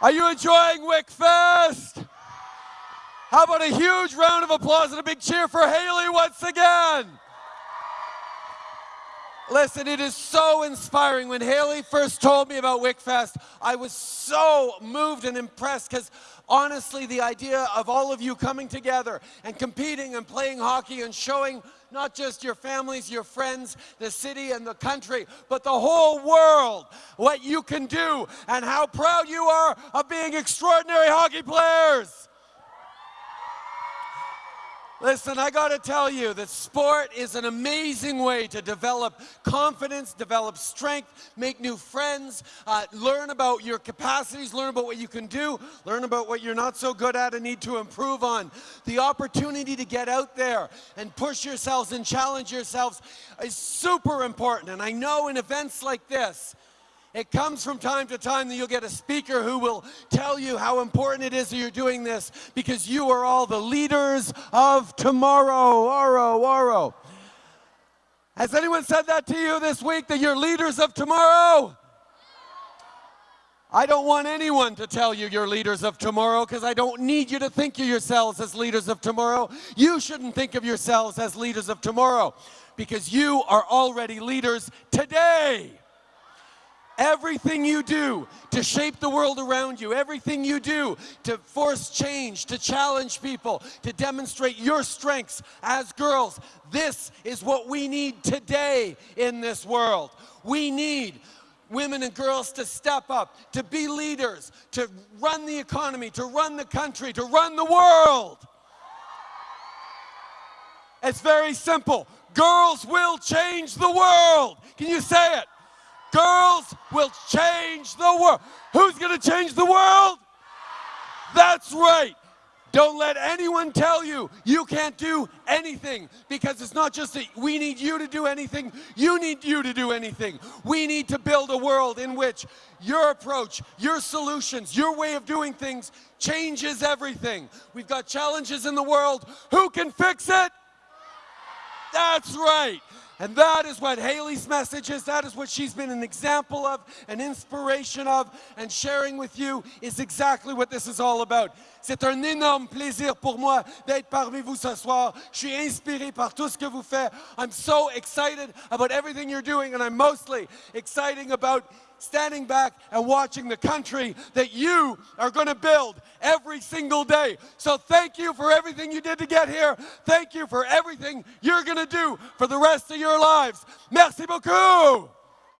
Are you enjoying WickFest? How about a huge round of applause and a big cheer for Hayley once again? Listen, it is so inspiring. When Hayley first told me about WickFest, I was so moved and impressed because honestly, the idea of all of you coming together and competing and playing hockey and showing not just your families, your friends, the city and the country, but the whole world what you can do and how proud you are of being extraordinary hockey players. Listen, I got to tell you that sport is an amazing way to develop confidence, develop strength, make new friends, uh, learn about your capacities, learn about what you can do, learn about what you're not so good at and need to improve on. The opportunity to get out there and push yourselves and challenge yourselves is super important. And I know in events like this, it comes from time to time that you'll get a speaker who will tell you how important it is that you're doing this because you are all the leaders of tomorrow. Oro, oro. Has anyone said that to you this week, that you're leaders of tomorrow? I don't want anyone to tell you you're leaders of tomorrow because I don't need you to think of yourselves as leaders of tomorrow. You shouldn't think of yourselves as leaders of tomorrow because you are already leaders today. Everything you do to shape the world around you, everything you do to force change, to challenge people, to demonstrate your strengths as girls, this is what we need today in this world. We need women and girls to step up, to be leaders, to run the economy, to run the country, to run the world. It's very simple. Girls will change the world. Can you say it? Girls will change the world. Who's going to change the world? That's right. Don't let anyone tell you you can't do anything because it's not just that we need you to do anything, you need you to do anything. We need to build a world in which your approach, your solutions, your way of doing things changes everything. We've got challenges in the world. Who can fix it? That's right. And that is what Hayley's message is. That is what she's been an example of, an inspiration of, and sharing with you is exactly what this is all about. C'est un énorme plaisir pour moi d'être parmi vous ce soir. Je suis inspiré par tout ce que vous faites. I'm so excited about everything you're doing, and I'm mostly excited about standing back and watching the country that you are going to build every single day. So thank you for everything you did to get here. Thank you for everything you're going to do for the rest of your lives. Merci beaucoup.